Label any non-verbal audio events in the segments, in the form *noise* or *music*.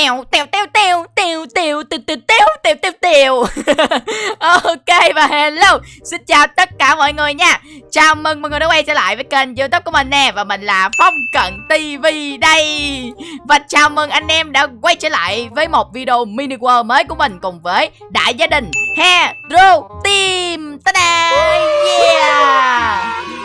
tèo tèo tèo tèo tèo tèo tèo tèo tèo tèo tèo tèo ok và hello xin chào tất cả mọi người nha chào mừng mọi người đã quay trở lại với kênh youtube của mình nè và mình là phong cận tv đây và chào mừng anh em đã quay trở lại với một video mini world mới của mình cùng với đại gia đình hero team ta da yeah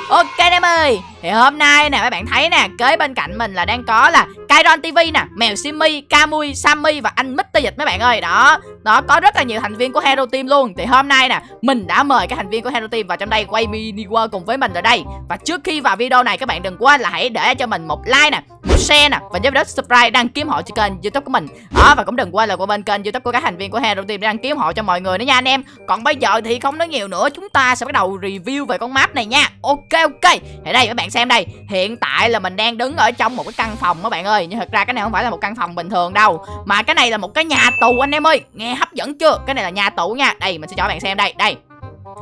Ok em ơi thì hôm nay nè các bạn thấy nè Kế bên cạnh mình là đang có là Kairon TV nè Mèo Simi, Camui, Sammy và anh Mr. Dịch mấy bạn ơi. Đó Đó có rất là nhiều thành viên của Hero Team luôn. Thì hôm nay nè Mình đã mời các thành viên của Hero Team vào trong đây Quay mini world cùng với mình ở đây. Và trước khi vào video này các bạn đừng quên là hãy để cho mình một like nè Một share nè Và nhớ đến subscribe đăng ký hộ cho kênh youtube của mình. Đó và cũng đừng quên là qua bên kênh youtube của các thành viên của Hero Team đăng ký hộ cho mọi người nữa nha anh em. Còn bây giờ thì không nói nhiều nữa Chúng ta sẽ bắt đầu review về con map này nha. Ok ok. Thì đây các bạn xem đây. Hiện tại là mình đang đứng ở trong một cái căn phòng các bạn ơi. Nhưng thật ra cái này không phải là một căn phòng bình thường đâu. Mà cái này là một cái nhà tù anh em ơi. Nghe hấp dẫn chưa? Cái này là nhà tù nha. Đây mình sẽ cho các bạn xem đây. Đây.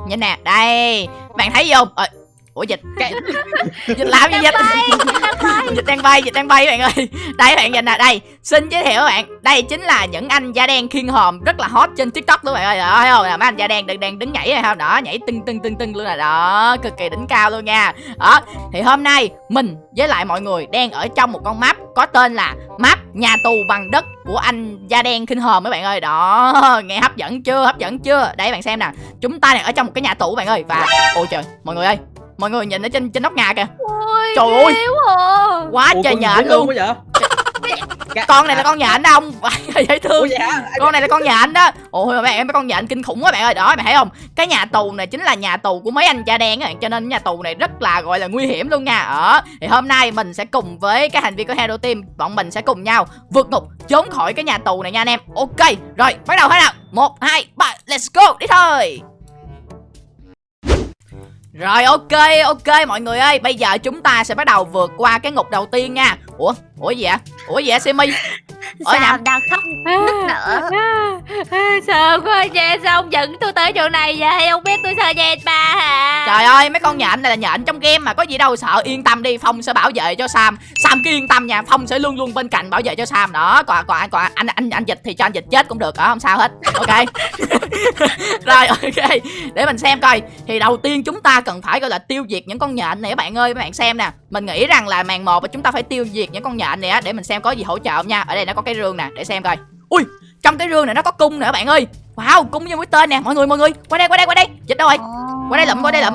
Nhìn nè. Đây. Bạn thấy gì không? Ờ, Ủa dịch cái... *laughs* Dịch làm gì dịch *laughs* Dịch đang bay Dịch đang bay bạn ơi. Đây bạn nhìn nè Đây. Xin giới thiệu các bạn Đây chính là những anh da đen khiên hòm Rất là hot trên tiktok đó bạn ơi. Đó thấy không là mấy anh da đen đang, đang đứng nhảy này không? Đó nhảy tưng tưng tưng tưng luôn là Đó cực kỳ đỉnh cao luôn nha. Đó Thì hôm nay Mình với lại mọi người Đang ở trong một con map Có tên là Map nhà tù bằng đất Của anh da đen khinh hòm mấy bạn ơi. Đó Nghe hấp dẫn chưa? Hấp dẫn chưa? Đây bạn xem nè. Chúng ta đang ở trong một cái nhà tù bạn ơi. Và Ôi trời Mọi người ơi mọi người nhìn ở trên trên nóc nhà kìa. Ôi, trời ơi. à. quá trời nhện luôn. vậy? con này là con nhện đó ông. *laughs* Dễ thương. Hả? con này là con nhện đó. Ôi mà em mấy con nhện kinh khủng quá bạn ơi. Đó bạn thấy không? Cái nhà tù này chính là nhà tù của mấy anh da đen á. Cho nên nhà tù này rất là gọi là nguy hiểm luôn nha. Ở thì hôm nay mình sẽ cùng với các thành viên của hero team bọn mình sẽ cùng nhau vượt ngục trốn khỏi cái nhà tù này nha anh em. Ok rồi bắt đầu thế nào. Một hai ba let's go. Đi thôi rồi, ok ok, mọi người ơi. Bây giờ chúng ta sẽ bắt đầu vượt qua cái ngục đầu tiên nha. Ủa Ủa gì vậy Ủa gì vậy Simi? Sao? nhầm. đang khóc nức nở. Sợ quá vậy Sao ông dẫn tôi tới chỗ này vậy? Ông biết tôi sợ dệt bà hả? Trời ơi mấy con nhện này là nhện trong game mà Có gì đâu sợ yên tâm đi Phong sẽ bảo vệ cho Sam. Sam cứ yên tâm nha Phong sẽ luôn luôn bên cạnh bảo vệ cho Sam đó. Còn còn, còn anh anh anh dịch thì cho anh dịch chết cũng được đó Không sao hết. Ok. *laughs* Rồi ok. Để mình xem coi. Thì đầu tiên chúng ta cần phải gọi là tiêu diệt những con nhện này các bạn ơi. Các bạn xem nè Mình nghĩ rằng là màn một chúng ta phải tiêu diệt những con nhện này á Để mình xem có gì hỗ trợ không nha. Ở đây nó có cái rương nè Để xem coi. Ui trong cái rương này nó có cung nè các bạn ơi. Wow cung như mũi tên nè Mọi người mọi người. Qua đây qua đây qua đây. Dịch đâu rồi? Qua đây lụm qua đây lụm.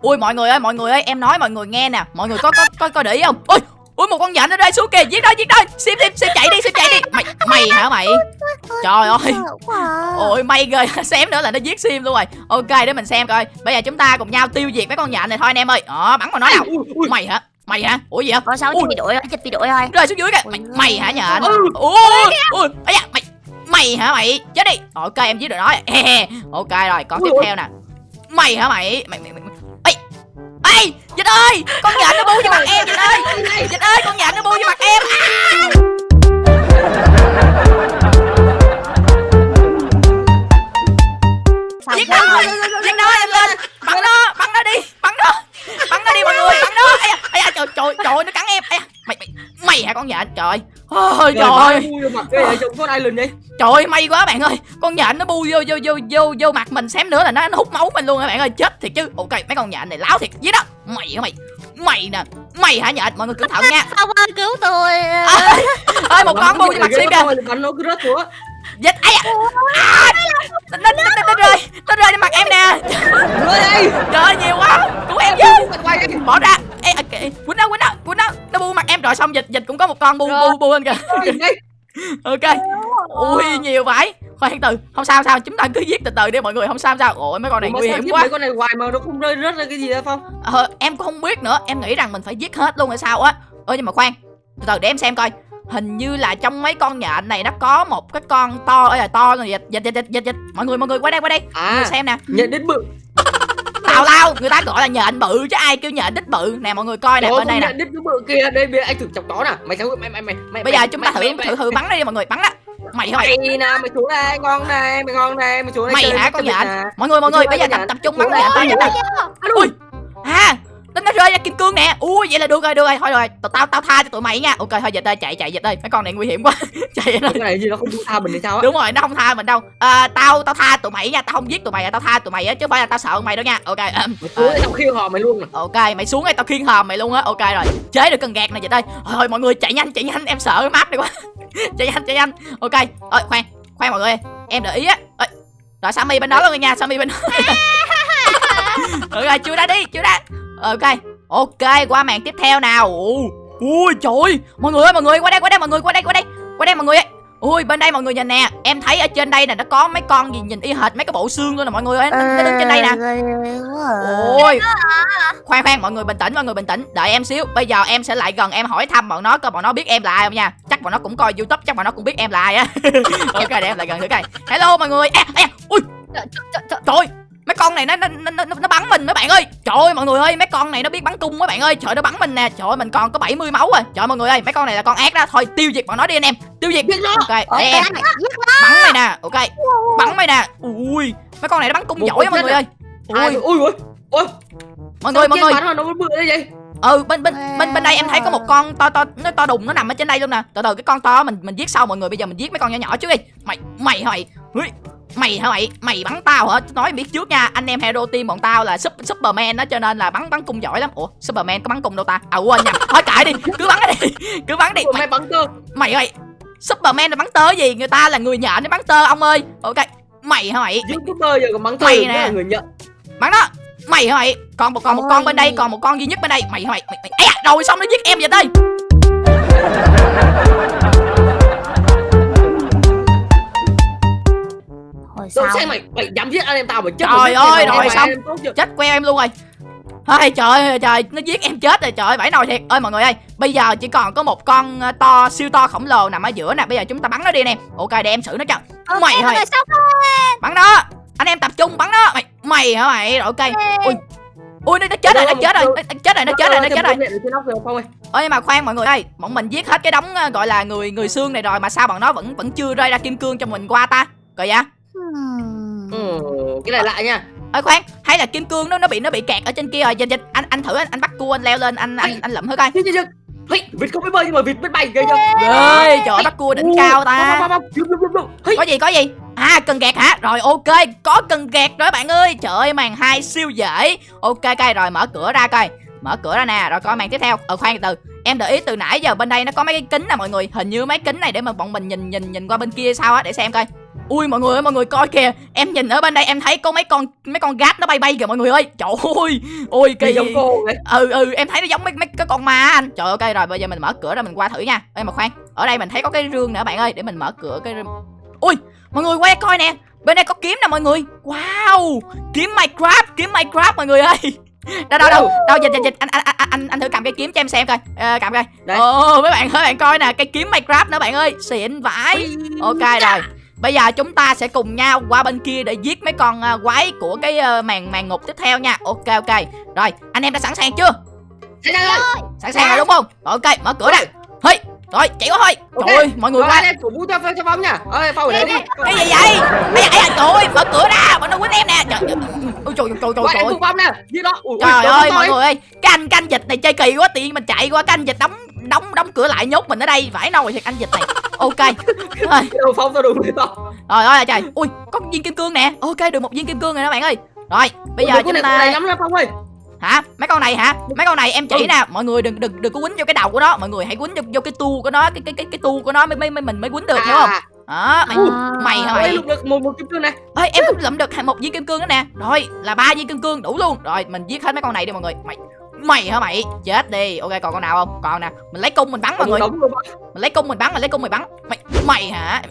Ui mọi người ơi mọi người ơi Em nói mọi người nghe nè. Mọi người có có có, có để ý không? Ui Ui một con nhện ở đây xuống kìa. Giết đó giết đó Sim sim sim chạy đi sim chạy đi. Mày mày hả mày? Trời ơi. Ôi may ghê. *laughs* Xém nữa là nó giết sim luôn rồi. Ok để mình xem coi. Bây giờ chúng ta cùng nhau tiêu diệt mấy con nhện này thôi anh em ơi. Đó bắn vào nó nào. Mày hả Mày hả? Ủa gì vậy? Có sáu bị đuổi, chích bị đuổi thôi. Rơi xuống dưới kìa. Mày, mày hả nhện? Ui, ui, ấy da, mày mày hả mày? Chết đi. Ok em giết được nó. *laughs* ok rồi, có tiếp theo nè. Mày hả mày? Mày mày mày. Ê. Dịch ơi, con nhện nó bu vô mặt em Dịch ơi. Dịch ơi, con nhện nó bu vô mặt em. Giết nó, giết nó em lên. Bắn nó, bắn nó đi, bắn nó. Bắn nó đi mọi người, bắn nó. Ây da, ây da trời trời trời nó cắn em. Ây da, mày mày nhện trời. Ôi trời ơi. mặt cái vậy có ai lên vậy. Trời ơi may quá bạn ơi. Con nhện nó bu vô vô vô vô vô mặt mình xém nữa là nó, nó hút máu mình luôn các bạn ơi. Chết thiệt chứ. Ok mấy con nhện này láo thiệt. Gì đó. Mày hả mày? Mày nè. Mày hả nhện? Mọi người cẩn thận nha. Ơi cứu tôi? Ơi một con bu vô mặt sim kìa dịch ai à, à nó nó nó nó rơi. Nó rơi lên mặt em nè. Trời ơi nhiều quá. Cứu em với bỏ ra. Ê quýnh nó quýnh nó quýnh nó nó bu mặt em rồi xong dịch dịch cũng có một con bu bu bu lên kìa. *laughs* Ok. Ui nhiều vậy. Khoan từ không sao sao. Chúng ta cứ giết từ từ đi mọi người không sao sao. Ôi mấy con này nguy hiểm quá. mấy con này hoài mà nó không rơi rớt ra cái gì đâu phong? Ờ em cũng không biết nữa. Em nghĩ rằng mình phải giết hết luôn hay sao á. Ơ nhưng mà khoan. Từ từ để em xem coi hình như là trong mấy con nhện này nó có một cái con to ơi là to rồi dịch dịch dịch dịch dịch mọi người mọi người qua đây qua đây à, mọi người xem nè nhện đít bự tào lao người ta gọi là nhện bự chứ ai kêu nhện đít bự nè mọi người coi nè bên đây nè đít bự kia đây bây anh thử chọc đó nè mày thấy mày mày mày mày bây giờ chúng ta thử thử thử bắn đi mọi người bắn á mày hả mày nè mày xuống đây ngon này mày ngon này mày xuống đây mày hả con nhện mọi người mọi người bây giờ tập tập trung bắn nhện tới nhện ui à nó, nó rơi ra kim cương nè. Ui vậy là được rồi được rồi. Thôi rồi tao tao tao tha cho tụi mày nha. Ok thôi dịch ơi chạy chạy dịch ơi mấy con này nguy hiểm quá. *laughs* Chạy rồi cái này gì nó không tha mình thì sao á? Đúng rồi nó không tha mình đâu. À, tao tao tha tụi mày nha. Tao không giết tụi mày tao tha tụi mày á chứ không phải là tao sợ mày đâu nha. Ok mày xuống tao khiêng họ mày luôn nè ok mày xuống đây tao khiêng hòm mày luôn á. Ok rồi chế được cần gạt này dịch ơi thôi mọi người chạy nhanh chạy nhanh. Em sợ cái map này quá. *laughs* Chạy nhanh chạy nhanh. Ok ơi khoan khoan mọi người em để ý á. Ơi, rồi sammy bên đó luôn rồi nha sammy bên đó. *laughs* Ok chưa đã đi chưa đã ok ok qua màn tiếp theo nào. Ồ, ui trời ơi. mọi người ơi mọi người qua đây qua đây mọi người qua đây qua đây qua đây mọi người ơi ui bên đây mọi người nhìn nè em thấy ở trên đây nè nó có mấy con gì nhìn y hệt mấy cái bộ xương luôn nè mọi người ơi nó, nó đứng trên đây nè. Ôi. Khoan khoan mọi người bình tĩnh mọi người bình tĩnh đợi em xíu bây giờ em sẽ lại gần em hỏi thăm bọn nó coi bọn nó biết em là ai không nha. Chắc bọn nó cũng coi youtube chắc bọn nó cũng biết em là ai á. *laughs* Ok để em lại gần thử coi. Hello mọi người. À, à, ui. Trời mấy con này nó nó, nó nó nó bắn mình mấy bạn ơi. Trời ơi mọi người ơi mấy con này nó biết bắn cung mấy bạn ơi. Trời nó bắn mình nè. Trời ơi, mình còn có 70 máu rồi. Trời ơi, mọi người ơi mấy con này là con ác đó. Thôi tiêu diệt bọn nó đi anh em. Tiêu diệt. Ok em. Bắn mày nè. Ok. Bắn mày nè. Ui mấy con này nó bắn cung giỏi á mọi người ơi. Ui. ui ui ui. Mọi người mọi người. nó bự đấy vậy? Ừ bên bên bên bên đây em thấy có một con to to nó to đùng nó nằm ở trên đây luôn nè. Từ từ cái con to mình mình giết sau mọi người. Bây giờ mình giết mấy con nhỏ nhỏ trước đi. Mày mày mày. Ui, mày hả mày? Mày bắn tao hả? Nói biết trước nha. Anh em hero team bọn tao là super, superman đó cho nên là bắn bắn cung giỏi lắm. Ủa superman có bắn cung đâu ta? À quên nhầm thôi kệ đi. Cứ bắn đi cứ bắn đi. Mày bắn cơ mày ơi superman là bắn tơ gì? Người ta là người nhện nó bắn tơ ông ơi. Ok. Mày hả mày? Youtuber giờ còn bắn cơ Mày nè. người nhận bắn đó. Mày hả mày? Còn một còn một con bên đây còn một con duy nhất bên đây. Mày hả mày? Mày, mày. Da, rồi xong nó giết em vậy đây Đâu sau xem mày mày dám giết anh em tao mà chết Trời rồi, ơi, rồi xong. chết queo em luôn rồi. Ôi trời ơi trời nó giết em chết rồi trời ơi vãi nồi thiệt. Ơi mọi người ơi bây giờ chỉ còn có một con ờ, to siêu to khổng lồ nằm ở giữa nè. Bây giờ chúng ta bắn nó đi anh em ok để em xử nó cho. Ok, mày thôi. bắn nó. Anh em tập trung bắn nó. Mày mày hả mày? Rồi ok. Ui. Ui nó, nó chết rồi nó chết rồi. nó, chết rồi nó chết rồi nó chết rồi. rồi ơi nhưng mà khoan mọi người ơi. Bọn mình giết hết cái đống ờ, gọi là người người xương này rồi mà sao bọn nó vẫn vẫn chưa rơi ra kim cương cho mình qua ta? Coi vậy cái này lạ nha. Ơi khoan. Hay là kim cương nó nó bị nó bị kẹt ở trên kia rồi. Dịch dịch anh anh thử anh, anh bắt cua anh leo lên anh anh anh lụm thử coi. Hey, vịt không biết bơi nhưng mà vịt biết bay ghê chưa? Ơi trời bắt cua đỉnh cao ta. Có gì có gì? À cần gạt hả? Rồi ok. Có cần gạt rồi bạn ơi. Trời ơi màn hai siêu dễ. Ok coi rồi mở cửa ra coi. Mở cửa ra nè rồi coi màn tiếp theo. Ờ khoan từ từ. Em để ý từ nãy giờ bên đây nó có mấy cái kính nè mọi người. Hình như mấy kính này để mà bọn mình nhìn nhìn nhìn qua bên kia sao á để xem coi ui mọi người ơi mọi người coi kìa. Em nhìn ở bên đây em thấy có mấy con mấy con gát nó bay bay kìa mọi người ơi. Trời ơi. Ôi kỳ. giống cô vậy ừ ừ em thấy nó giống mấy mấy cái con ma anh. Trời ơi ok rồi bây giờ mình mở cửa ra mình qua thử nha. Ê mà khoan ở đây mình thấy có cái rương nữa bạn ơi để mình mở cửa cái rương. Ui mọi người quay coi nè. Bên đây có kiếm nè mọi người. Wow kiếm minecraft kiếm minecraft mọi người ơi. *laughs* Đâu đâu đâu đâu dịch dịch dịch. Anh anh anh anh, anh thử cầm cái kiếm cho em xem coi. Ờ, cầm coi. Đây. ồ mấy bạn mấy bạn coi nè cái kiếm minecraft nữa bạn ơi. Xịn vãi. Ok rồi bây giờ chúng ta sẽ cùng nhau qua bên kia để giết mấy con ờ, quái của cái ờ, màn màn ngục tiếp theo nha. Ok ok. Rồi anh em đã sẵn sàng chưa? Thế ra rồi. Sẵn sàng rồi đúng không? Rồi, ok mở cửa ra. Hey rồi chạy qua thôi. Ok. trời ơi mọi người qua. cổ vũ cho cho phong nha. Ơi phong ở đây đi. cái gì vậy? Da, ây da, trời ơi mở cửa ra bọn nó quýnh em nè. Trời trời trời. Trời trời trời ơi mọi người ơi. Cái anh canh dịch này chơi kỳ quá tiện mình chạy qua cái anh dịch đóng đóng đóng cửa lại nhốt mình ở đây. Vãi nồi thiệt anh dịch này. Ok. *laughs* Rồi. Đâu phong tao với tao rồi ơi trời. Ui có viên kim cương nè. Ok được một viên kim cương rồi đó bạn ơi. Rồi bây giờ chúng ta lắm nè phong ơi. Hả? Mấy con này hả? Mấy con này em chỉ Ừ. nè. Mọi người đừng đừng đừng có quýnh vô cái đầu của nó. Mọi người hãy quýnh vô, vô cái tu của nó cái cái cái cái tu của nó mới mới mới- mình mới quýnh được hiểu không? Đó mày À. mày hả mày? được một một kim cương này. Ơi em cũng lụm được một viên kim cương nữa nè. Rồi là ba viên kim cương đủ luôn. Rồi mình giết hết mấy con này đi mọi người. Mày mày hả mày? Chết đi. Ok còn con nào không? Còn nè mình lấy cung mình bắn mọi người. mình lấy cung mình bắn mình lấy cung mình bắn. Mày mày hả?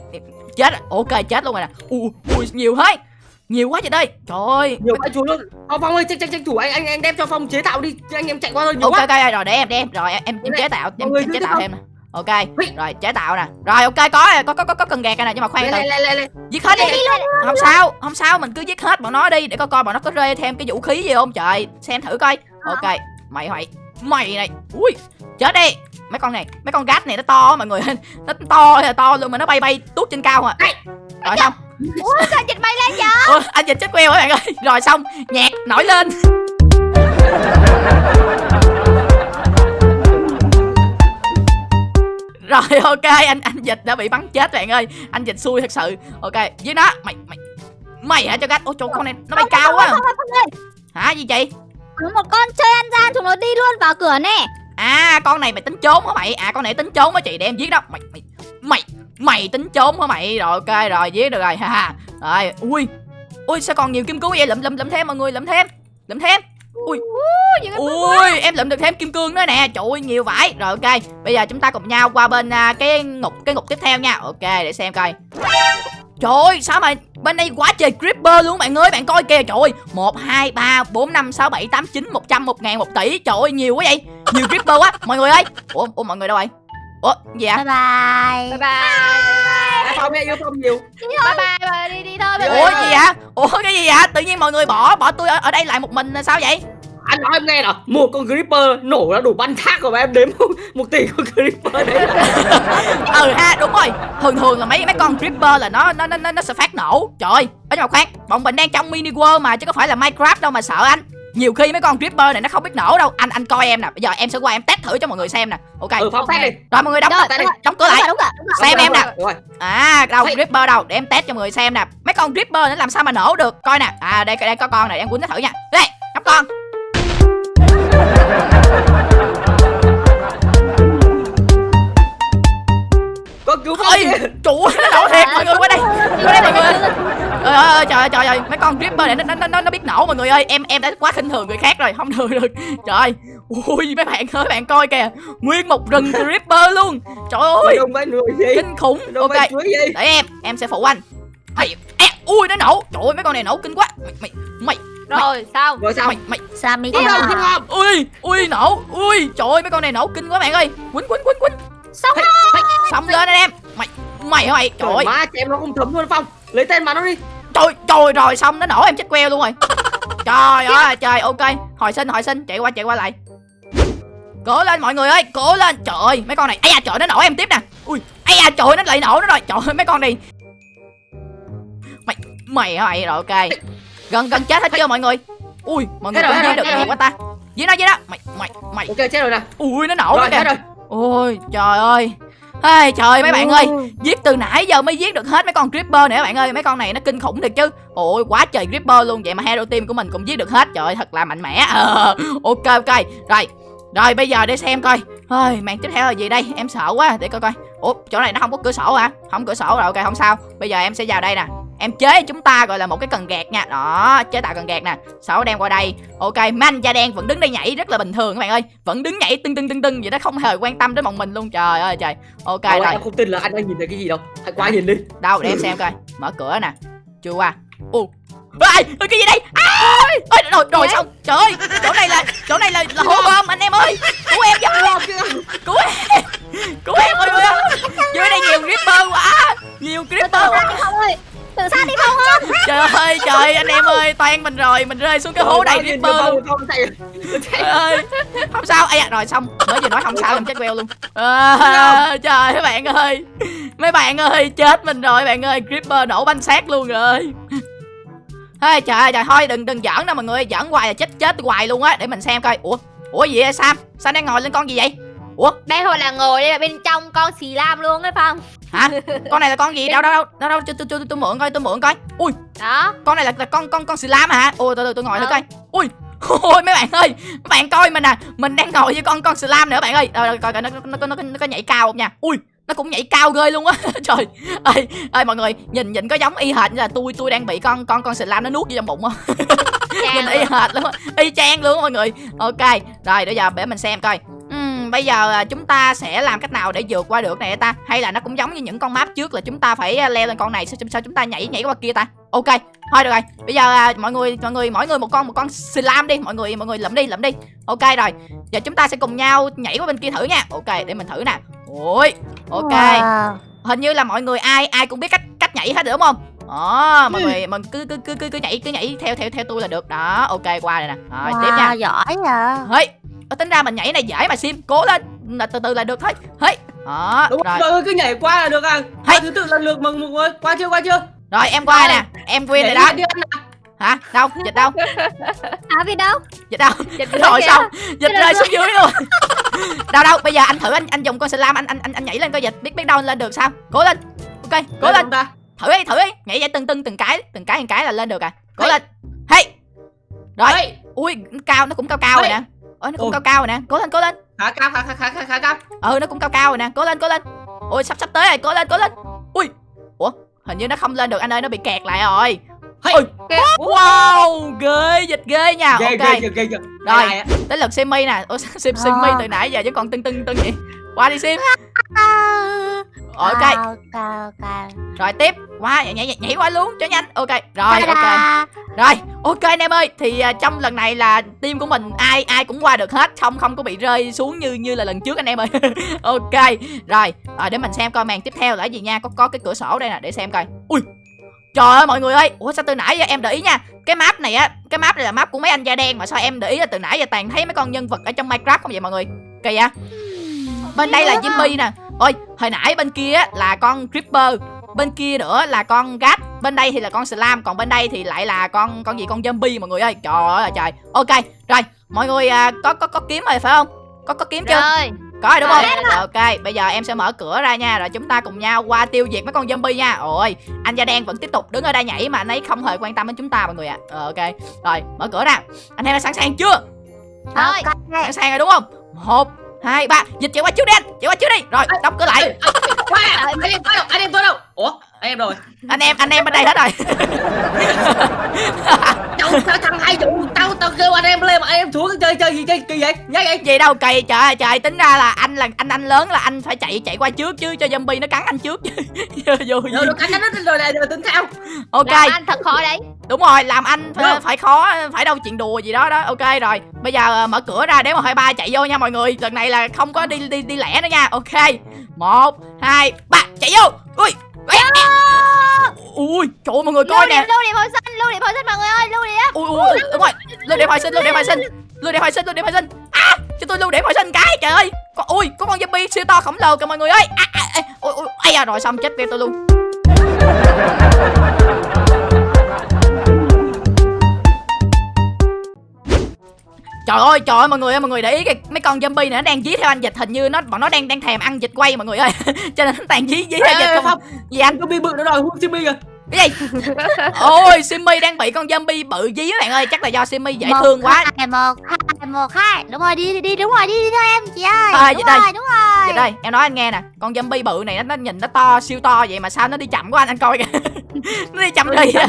Chết rồi. ok chết luôn rồi nè. Ui ui nhiều thế. Nhiều quá vậy đây trời ơi. Nhiều cái chú luôn. Phong phong ơi tranh tranh tranh thủ anh anh anh đem cho phong chế tạo đi. Chứ anh em chạy qua thôi nhiều ok quá. ok rồi để em để em. Rồi em em, em chế tạo em, em chế tạo thêm nè. Ok rồi chế tạo nè. Rồi ok có rồi, có có có có cần gạt nè nhưng mà khoan lên từ. giết hết đi. không sao không sao mình cứ giết hết bọn nó đi để coi coi bọn nó có rê thêm cái vũ khí gì không. Trời xem thử coi. Ok mày hoài mày này. Ui chết đi. Mấy con này mấy con gát này nó to mọi người. Nó to là to luôn mà nó bay bay tuốt trên cao à rồi xong. Ủa sao dịch bay lên vậy? Ủa, anh dịch chết queo các bạn ơi? Rồi xong nhạc nổi lên. Rồi ok anh anh dịch đã bị bắn chết bạn ơi. Anh dịch xui thật sự. Ok với nó. Mày mày mày hả cho gắt ôi chỗ con này nó bay không, cao quá. hả gì chị một con chơi anh ra nó đi luôn vào cửa nè. À con này mày tính trốn hả mày? À con này tính trốn hả chị để em giết đó mày mày mày mày tính trốn hả mày? Rồi ok rồi giết được rồi ha rồi ui ui sao còn nhiều kim cương vậy? Lụm lụm lụm thêm mọi người lụm thêm lụm thêm. Ui ui em lụm được thêm kim cương nữa nè. Trời ơi nhiều vải rồi ok bây giờ chúng ta cùng nhau qua bên à, cái ngục cái ngục tiếp theo nha. Ok để xem coi trời ơi sao mà bên đây quá trời creeper luôn bạn ơi bạn coi kìa. Trời ơi một hai ba bốn năm sáu bảy tám chín một trăm một ngàn một tỷ. Trời ơi nhiều quá vậy. Nhiều creeper quá. Mọi người ơi. Ủa ủa mọi người đâu rồi ủa gì ạ bye. Bye bye. Bye. À, phong nha yêu phong nhiều. Bye bye bye. Đi đi thôi bye ủa bye. gì vậy? Ủa cái gì vậy? Tự nhiên mọi người bỏ bỏ tôi ở, ở đây lại một mình là sao vậy anh nói em nghe nào. Một con creeper nổ ra đủ bắn thác rồi mà em đếm một tỷ con creeper đấy. *laughs* Ừ ha đúng rồi. Thường thường là mấy mấy con creeper là nó nó nó nó sẽ phát nổ. Trời ơi ở nhưng mà khoan bọn mình đang trong mini world mà chứ có phải là minecraft đâu mà sợ anh. Nhiều khi mấy con creeper này nó không biết nổ đâu. Anh anh coi em nè. Bây giờ em sẽ qua em test thử cho mọi người xem nè. Ok. Ừ phong test đi. Rồi mọi người đóng Rồi, đúng đi. Rồi, đóng cửa đúng lại. rồi, đúng rồi, đúng rồi. xem em nè. Rồi. À đâu Hey. creeper đâu. Để em test cho mọi người xem nè. Mấy con creeper nó làm sao mà nổ được? Coi nè. À đây đây có con này. Em quýnh nó thử nha. Đây ngắm con con cứu ơi chủ nó nổ thiệt. Mọi người qua đây qua đây mọi người. trời ơi trời ơi trời ơi. Mấy con creeper này nó nó nó, nó biết nổ mọi người ơi. Em em đã quá khinh thường người khác rồi không được được. Trời ơi. Ui mấy bạn ơi bạn coi kìa. Nguyên một rừng creeper luôn. Trời ơi. Kinh khủng. Ok. để em em sẽ phụ anh. Ui nó nổ. Trời ơi mấy con này nổ kinh quá. Mày mày mày rồi xong. Rồi sao mày mày Sammy đâu? ui ui nổ. Ui trời ơi mấy con này nổ kinh quá bạn ơi. Quýnh quýnh quýnh quýnh. Xong xong lên anh em. Mày mày hả mày? Trời trời ơi. má chị em nó không thấm luôn phong. Lấy tên mà nó đi. Trời trời rồi xong. Nó nổ em chết queo luôn rồi. *laughs* Trời ơi trời ok. Hồi sinh hồi sinh. Chạy qua chạy qua lại. Cố lên mọi người ơi. Cố lên. Trời ơi mấy con này. Ây da trời nó nổ em tiếp nè. Ui ây da trời nó lại nổ nó rồi. Trời ơi mấy con này. Mày mày mày? Rồi ok gần gần chết hết chưa mọi người? Ui mọi người cũng giết được nhiều quá ta. giết nó giết nó mày mày mày. Ok chết rồi nè. Ui nó nổ rồi kìa. chết rồi. Ôi trời ơi. Ây, trời mấy bạn ơi. Giết từ nãy giờ mới giết được hết mấy con creeper các bạn ơi. Mấy con này nó kinh khủng thiệt chứ. Ôi quá trời creeper luôn. Vậy mà hero team của mình cũng giết được hết. Trời ơi thật là mạnh mẽ. Ờ, *laughs* ok ok. Rồi rồi bây giờ để xem coi. Ơi màn tiếp theo là gì đây? Em sợ quá. Để coi coi. Ủa chỗ này nó không có cửa sổ hả? Không cửa sổ rồi ok không sao. Bây giờ em sẽ vào đây nè em chế chúng ta gọi là một cái cần gạt nha. Đó chế tạo cần gạt nè. Sáu đem qua đây? Ok man da đen vẫn đứng đây nhảy rất là bình thường các bạn ơi. Vẫn đứng nhảy tưng tưng tưng tưng vậy đó không hề quan tâm đến bọn mình luôn. Trời ơi trời. Ok Ôi, rồi. em không tin là anh đang nhìn thấy cái gì đâu. Hãy qua nhìn đi. Đâu để em xem coi. Mở cửa nè. Chưa qua. Ô Ê, ê, cái gì đây? À, rồi rồi xong. Trời ơi chỗ này là chỗ này là là hố bom anh em ơi. Cứu em với. Cứu em. Cứu em ơi dưới đây nhiều creeper quá nhiều creeper Phong ơi. Tự sát đi Phong ơi. Trời ơi trời anh em ơi toan mình rồi mình rơi xuống cái hố đầy creeper luôn. không chạy Trời ơi. Không sao ai à, rồi xong. Mới vừa nói không sao em chết queo luôn. À, trời mấy bạn ơi. Mấy bạn ơi chết mình rồi bạn ơi. Creeper nổ banh xác luôn rồi. Ê, trời ơi trời thôi đừng đừng giỡn đâu mọi người. Giỡn hoài là chết chết hoài luôn á. Để mình xem coi. Ủa ủa gì vậy sam? Sao đang ngồi lên con gì vậy? Ủa? Đây thôi là ngồi đây là bên trong con xì lam luôn ấy phong hả? Con này là con gì? Đâu đâu đâu đâu đâu tôi tôi tôi mượn coi tôi mượn coi. Ui đó. con này là, là con con con xì lam hả? Ôi tôi tôi ngồi thử Ờ. coi. Ui *laughs* ôi mấy bạn ơi mấy bạn coi mình nè mình đang ngồi với con con xì lam nữa bạn ơi. Rồi, rồi, coi coi nó nó, nó, nó, nó có nhảy cao không nha? Ui nó cũng nhảy cao ghê luôn á. *laughs* Trời ơi ơi mọi người nhìn nhìn có giống y hệt như là tôi tôi đang bị con con con xì lam nó nuốt vô trong bụng không *laughs* nhìn y hệt luôn y chang luôn mọi người. Ok rồi bây giờ để mình xem coi bây giờ à, chúng ta sẽ làm cách nào để vượt qua được này ta? Hay là nó cũng giống như những con map trước là chúng ta phải à, leo lên con này sao, sao chúng ta nhảy nhảy qua kia ta? Ok thôi được rồi. Bây giờ à, mọi người mọi người mỗi người một con một con slam đi. Mọi người mọi người lượm đi lượm đi. Ok rồi. Giờ chúng ta sẽ cùng nhau nhảy qua bên kia thử nha. Ok để mình thử nè. Ôi ok. Wow. hình như là mọi người ai ai cũng biết cách cách nhảy hết rồi đúng không? Đó mọi người mình cứ cứ cứ cứ cứ nhảy cứ nhảy theo theo theo tôi là được. Đó ok qua đây nè. Rồi tiếp nha. Wow, giỏi Hey, tính ra mình nhảy này dễ mà sim. Cố lên. Là từ từ là được thôi. Hey. đó đúng rồi. rồi cứ nhảy qua là được à. Qua thứ tự lần lượt mà mọi người qua chưa qua chưa? Rồi em qua nè. Em quyên rồi đó. hả? Đâu? Dịch đâu? *laughs* Hả vì đâu? Dịch đâu? Dịch *laughs* rồi xong. Dịch rơi xuống dưới luôn. *laughs* Đâu đâu? Bây giờ anh thử anh anh dùng con slam anh anh anh, anh nhảy lên coi dịch. Biết biết đâu anh lên được sao? Cố lên. Ok cố lên ta? Thử đi thử đi. Nhảy vậy từng từng từng cái từng cái từng cái là lên được à. Cố lên. Hey rồi. Ui cao nó cũng cao cao rồi Hey. nè ôi nó cũng Ôi. cao cao rồi nè. Cố lên cố lên. Khá cao khá khá khá khá cao. Ừ nó cũng cao cao rồi nè. Cố lên cố lên. Ui sắp sắp tới rồi. Cố lên cố lên. Ui. Ủa hình như nó không lên được. Anh ơi nó bị kẹt lại rồi. Hey. Ôi. Wow ghê dịch ghê nha. Ghê ok. ghê ghê ghê ghê. Rồi. Tới lượt simi nè. Sim simi từ nãy giờ chứ còn tưng tưng tưng vậy? Qua đi sim. *laughs* Ok. Rồi tiếp qua nhảy nhảy nhảy qua luôn cho nhanh. Ok rồi ok. rồi ok anh em ơi thì à, trong lần này là team của mình ai ai cũng qua được hết không không có bị rơi xuống như như là lần trước anh em ơi. *laughs* Ok rồi rồi để mình xem coi màn tiếp theo là gì nha. Có có cái cửa sổ đây nè để xem coi. Ui trời ơi mọi người ơi. Ủa sao từ nãy giờ em để ý nha. Cái map này á cái map này là map của mấy anh da đen mà sao em để ý là từ nãy giờ toàn thấy mấy con nhân vật ở trong minecraft không vậy mọi người? Kỳ vậy? Bên đây là Jimmy nè. Ôi hồi nãy bên kia á là con creeper bên kia nữa là con gat bên đây thì là con slam còn bên đây thì lại là con con gì con zombie mọi người ơi. Trời ơi trời. Ok rồi mọi người à, có có có kiếm rồi phải không? Có có kiếm chưa? Rồi. Có rồi đúng không? Rồi. Rồi, ok bây giờ em sẽ mở cửa ra nha rồi chúng ta cùng nhau qua tiêu diệt mấy con zombie nha. Ôi anh da đen vẫn tiếp tục đứng ở đây nhảy mà anh ấy không hề quan tâm đến chúng ta mọi người ạ. Ờ, ok rồi mở cửa ra. Anh em đã sẵn sàng chưa? Thôi sẵn sàng rồi đúng không? Một hai ba dịch chạy qua trước đi anh chạy qua trước đi. Rồi đóng cửa lại. anh em tôi đâu anh em tôi đâu ủa em rồi. Anh em anh em bên đây hết rồi. *laughs* Đâu sao thằng hai vụ tao tao kêu anh em lên mà anh em xuống chơi chơi gì chơi kỳ vậy? Nhá vậy gì đâu kỳ trời ơi trời tính ra là anh là anh anh lớn là anh phải chạy chạy qua trước chứ cho zombie nó cắn anh trước chứ. *laughs* Vô vô rồi gì? nó cắn nó rồi này rồi tính sao ok. Làm anh thật khó đấy. Đúng rồi làm anh phải, phải khó phải đâu chuyện đùa gì đó đó. Ok rồi. Bây giờ ờ, mở cửa ra đếm một hai ba chạy vô nha mọi người. Lần này là không có đi đi đi lẻ nữa nha. Ok. Một hai ba chạy vô. Ui ui trời ơi, mọi người coi Lưu nè. điểm lưu điểm hồi sinh lưu điểm hồi sinh mọi người ơi lưu điểm ui ui ui, đúng rồi. Lưu điểm hồi sinh lưu điểm hồi sinh lưu điểm hồi sinh lưu điểm hồi sinh à cho tôi lưu điểm hồi sinh cái trời ơi. Có ui có con zombie siêu to khổng lồ kìa mọi người ơi. À, à, à, ui ui ai à rồi xong chết tiêu tôi luôn Trời ơi, trời ơi mọi người ơi, mọi người để ý kìa, mấy con zombie này nó đang dí theo anh dịch hình như nó bọn nó đang đang thèm ăn dịch quay mọi người ơi. *laughs* Cho nên nó toàn dí dí theo dịch không. Phong, Gì anh? Zombie bự nó đòi hút Jimmy kìa Cái gì? Ôi, Simmy đang bị con zombie bự dí các bạn ơi, chắc là do Simmy dễ thương quá. Hai, một hai một hai đúng rồi đi đi đi đúng rồi đi đi thôi em chị ơi À, đúng vậy đây. rồi đúng rồi Vậy đây, em nói anh nghe nè, con zombie bự này nó, nó nhìn nó to siêu to vậy mà sao nó đi chậm quá anh anh coi kìa. *laughs* nó đi chậm rì à.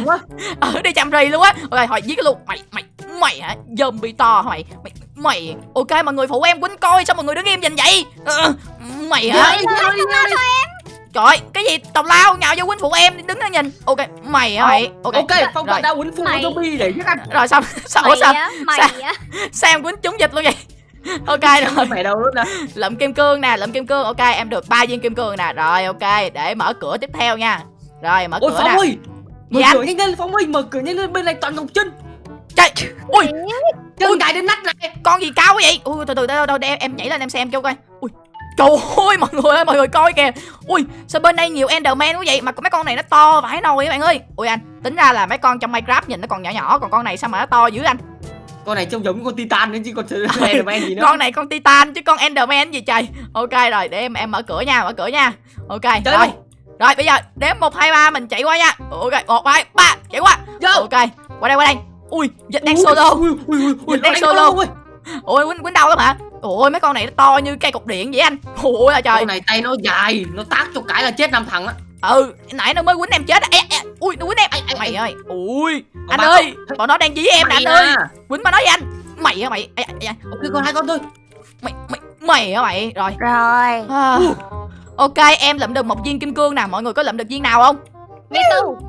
Ừ, *laughs* đi chậm rì luôn á. Ok, hỏi giết cái luôn. Mày mày mày hả? Zombie to hả mày? Mày mày ok mọi người phụ em quýnh coi sao mọi người đứng im nhìn vậy? Ờ, mày hả? Trời ơi, cái gì tào lao nhào vô quýnh phụ em đứng đó nhìn. Ok, mày hả mày? Ok. ok phong rồi. tao đã quýnh phụ Mày. zombie để giết anh Rồi xong, sao ủa mày sao? á mày sao? á Sao em quýnh trúng dịch luôn vậy? *laughs* Ok rồi. mẹ đâu nè lượm kim cương nè lượm kim cương ok em được ba viên kim cương nè rồi ok để mở cửa tiếp theo nha rồi mở ôi cửa nè ơi mở anh? cửa nhanh lên phong ơi mở cửa nhanh lên bên này toàn ngọc chân trời. Ui. Chân Ui. cài đến nách này. Con gì cao quá vậy? Ui từ từ đâu đâu để em, em nhảy lên em xem cho coi. Ui. Trời ơi mọi người ơi mọi người coi kìa. Ui sao bên đây nhiều enderman quá vậy? Mà mấy con này nó to vãi nồi các bạn ơi. Ui anh tính ra là mấy con trong minecraft nhìn nó còn nhỏ nhỏ còn con này sao mà nó to dữ anh? Con này trông giống con titan nữa chứ còn *laughs* Enderman gì nữa. Con này con titan chứ con enderman gì trời. Ok rồi để em em mở cửa nha mở cửa nha. Ok Chơi rồi. luôn. rồi bây giờ đếm một hai ba mình chạy qua nha. Ok một hai ba chạy qua. Vô. ok qua đây qua đây ui dịch đang solo. ui ui ui ui Dịch đang solo. con ui. ui quýnh quýnh đâu lắm hả? Ui mấy con này nó to như cây cục điện vậy anh. Ui là trời. Con này tay nó dài nó tác cho cái là chết năm thằng á. Ừ nãy nó mới quýnh em chết ê, ê, ui nó quýnh em. Ai, mày ơi. Ui Còn anh ơi bọn nó đang dí em nè anh Mày ơi. Quýnh mà nói với anh. Mày hả mày? Ê, ê, ê, ok còn hai con thôi. Mày mày mày hả mày? Rồi. Rồi. À, ok em lượm được một viên kim cương nè. Mọi người có lượm được viên nào không?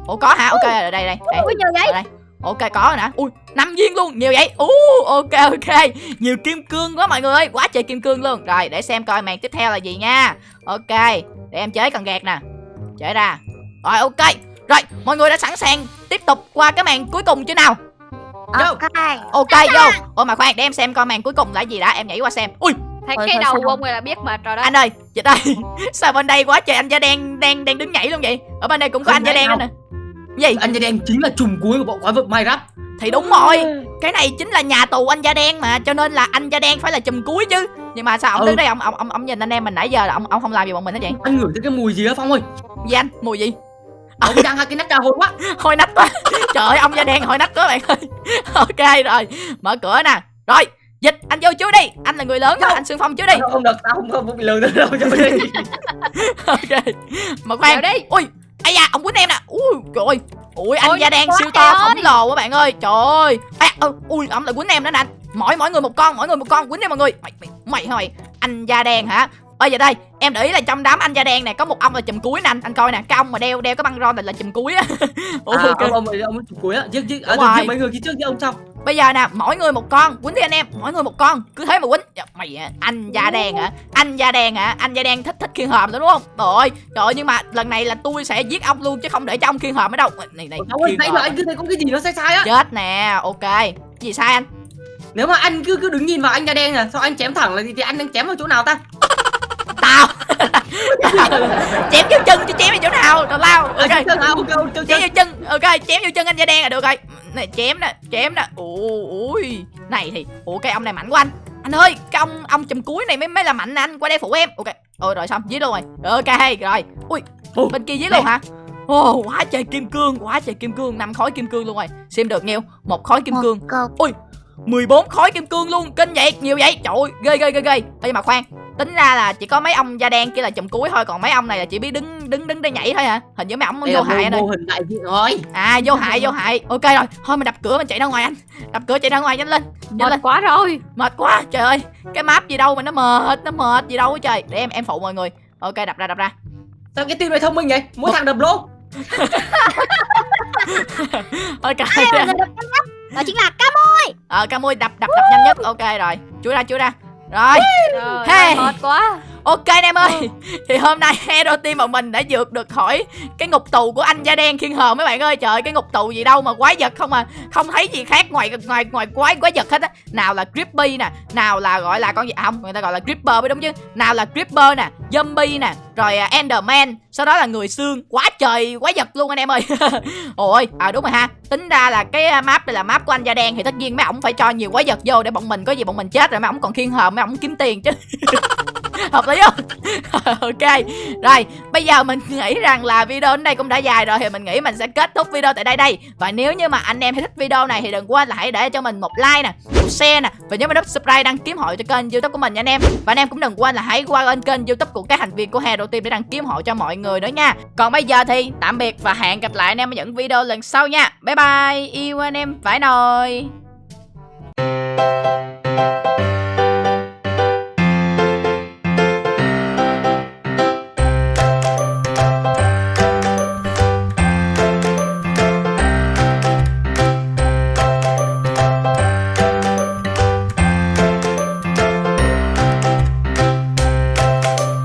Ủa có hả? Ok rồi đây đây đây. Ui nhiều vậy? Ở đây ok có rồi nè. Ui năm viên luôn nhiều vậy? Ú ok ok. Nhiều kim cương quá mọi người ơi quá trời kim cương luôn. Rồi để xem coi màn tiếp theo là gì nha. Ok để em chế cần gạt nè. Chế ra. Rồi ok. Rồi mọi người đã sẵn sàng tiếp tục qua cái màn cuối cùng chưa nào? Vô. ok ok vô. ôi mà khoan để em xem coi màn cuối cùng là gì đã. Em nhảy qua xem. Ui Thấy cái đầu của ông này là biết mệt rồi đó. Anh ơi chị ơi *laughs* sao bên đây quá trời anh da đen đang đang đứng nhảy luôn vậy? Ở bên đây cũng có Không anh da đen nữa nè gì? Anh da đen chính là trùm cuối của bộ quái vật minecraft. Thì đúng rồi. Cái này chính là nhà tù anh da đen mà cho nên là anh da đen phải là chùm cuối chứ. Nhưng mà sao ông Ừ. đứng đây ông ông ông ông nhìn anh em mình nãy giờ là ông ông không làm gì bọn mình hết vậy anh ngửi thấy cái mùi gì á phong ơi? Gì anh? Mùi gì? Ông đang hai cái nắp trà hôi quá. *laughs* Hôi nách quá. *laughs* Trời ơi ông da đen hôi nách quá bạn ơi. *laughs* Ok rồi mở cửa nè. Rồi dịch anh vô trước đi. Anh là người lớn mà anh xương phong trước đi. Không được tao không không bị lừa nữa đâu cho đi. Ok mà khoan đi. ui ai da ông quýnh em nè. Ui trời ơi. Ui anh Ôi, da đen siêu to khổng lồ quá bạn ơi. Trời ơi. À, ừ, ui ông lại quýnh em nữa nè anh. Mỗi mỗi người một con mỗi người một con. Quýnh đi mọi người. Mày mày mày hả mày? Anh da đen hả? Ơi giờ đây em để ý là trong đám anh da đen này có một ông là chùm cuối nè anh. Anh coi nè cái ông mà đeo đeo cái băng rôn này là chùm cuối á. *laughs* À, ok. ông ông ông chủ cuối á. Chứ chứ à, mấy người kia trước chứ ông sau bây giờ nè mỗi người một con. Quýnh đi anh em mỗi người một con. Cứ thế mà quýnh. Dạ, mày à, anh da đen hả? Anh da đen hả? Anh da đen thích thích khiên hòm lắm đúng không? Trời ơi trời ơi, nhưng mà lần này là tôi sẽ giết ông luôn chứ không để cho ông khiên hòm ở đâu. Này này Ông ơi, khiên nãy hòm. giờ anh cứ thấy có cái gì nó sai sai á. Chết nè ok. Gì sai anh? Nếu mà anh cứ cứ đứng nhìn vào anh da đen à sao anh chém thẳng là thì, thì anh đang chém vào chỗ nào ta? *laughs* Tao. *laughs* Chém vô chân chứ chém vào chỗ nào tào lao. À, ok. Chém vô chân ok chém vô chân anh da đen là được rồi này chém nè chém nè ui này thì ủa cái ông này mạnh quá anh. Anh ơi cái ông ông chùm cuối này mới mới là mạnh nè anh qua đây phụ em. Ok ôi rồi xong giết luôn rồi. Ok rồi. Ui bên kia giết luôn hả? Ồ, quá trời kim cương, quá trời kim cương, năm khối kim cương luôn rồi. Xem được nhiêu? Một khối kim cương, Câu 14 khối kim cương luôn, kinh vậy, nhiều vậy. Trời ơi, ghê ghê ghê ghê. Ê, mà khoan, tính ra là chỉ có mấy ông da đen kia là chùm cuối thôi, còn mấy ông này là chỉ biết đứng đứng đứng đây nhảy thôi hả? Hình như mấy ông vô hại mô, anh ơi. mô hình đại diện rồi À, vô hại, vô hại. Ok rồi, thôi mình đập cửa mình chạy ra ngoài anh. Đập cửa chạy ra ngoài nhanh lên. Nhanh Mệt lên. quá rồi Mệt quá, trời ơi. Cái map gì đâu mà nó mệt, nó mệt gì đâu á trời. Để em em phụ mọi người. Ok, đập ra đập ra. sao cái team này thông minh vậy mỗi thằng đập lỗ *laughs* Ok. Ai là người đập nhanh nhất? Đó chính là cam Ờ, Camui đập đập đập nhanh nhất. Ok rồi. Chui ra, chui ra. Rồi. Trời Hey. mệt quá. Ok anh em ơi. Thì hôm nay *laughs* Hero Team bọn mình đã vượt được khỏi Cái ngục tù của anh da đen khiên hờ mấy bạn ơi. Trời cái ngục tù gì đâu mà quái vật không à. Không thấy gì khác ngoài ngoài ngoài quái quái vật hết á. Nào là Grippy nè Nào là gọi là con gì? À, không Người ta gọi là Gripper mới đúng chứ. Nào là Gripper nè Zombie nè rồi uh, Enderman. Sau đó là người xương. Quá trời quá giật luôn anh em ơi. *laughs* Ôi à đúng rồi ha. Tính ra là cái à, map này là map của anh da đen Thì tất nhiên mấy ổng phải cho nhiều quá giật vô Để bọn mình có gì bọn mình chết rồi mấy ổng còn khiên hờ Mấy ổng kiếm tiền chứ. *laughs* Hợp lý không? *laughs* Ok. Rồi bây giờ mình nghĩ rằng là video đến đây cũng đã dài rồi thì mình nghĩ mình sẽ kết thúc video tại đây đây. Và nếu như mà anh em thấy thích video này thì đừng quên là hãy để cho mình một like nè một share nè. Và nhớ mình nút subscribe đăng ký hội cho kênh youtube của mình nha anh em. Và anh em cũng đừng quên là hãy qua lên kênh youtube của các thành viên của Hero Team để đăng ký hội cho mọi người nữa nha. Còn bây giờ thì tạm biệt và hẹn gặp lại anh em ở những video lần sau nha. Bye bye. Yêu anh em phải nồi.